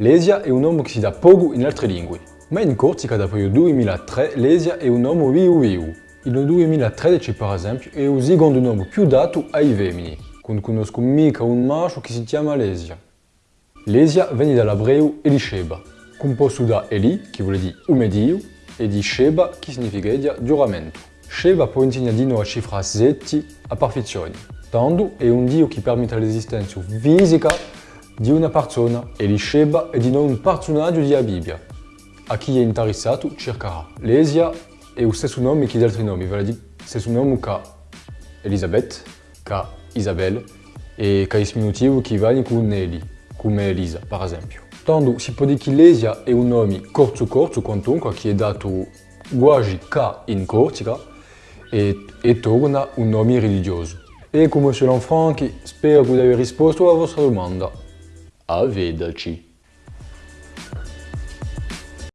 Lesia è un nome che si dà poco in altre lingue, ma in Corsica dopo il 2003 Lesia è un nome viu viu. Il 2013 per esempio è il secondo nome più dato ai femmini, non conosco mica un maschio che si chiama Lesia. Lesia viene dall'ebreo Elisheba, composto da Eli, che vuol dire umedio, e di Sheba, che significa giuramento. Sheba può insegnare di noi a cifra 7 a perfezione. Tanto è un dio che permette l'esistenza fisica di una persona e è di un personaggio della Bibbia. A chi è interessato cercherà. Lesia è lo stesso nome che gli altri nomi, vale dire stesso nome che Elisabeth, che Isabelle e che diminutivo che va con Nelly, come Elisa, per esempio. Tanto si può dire che Lesia è un nome corto corto quantunque che è dato quasi che in Corsica e, e torna un nome religioso. E come Monsieur Lanfranchi, spero che abbia risposto alla vostra domanda. A vederci!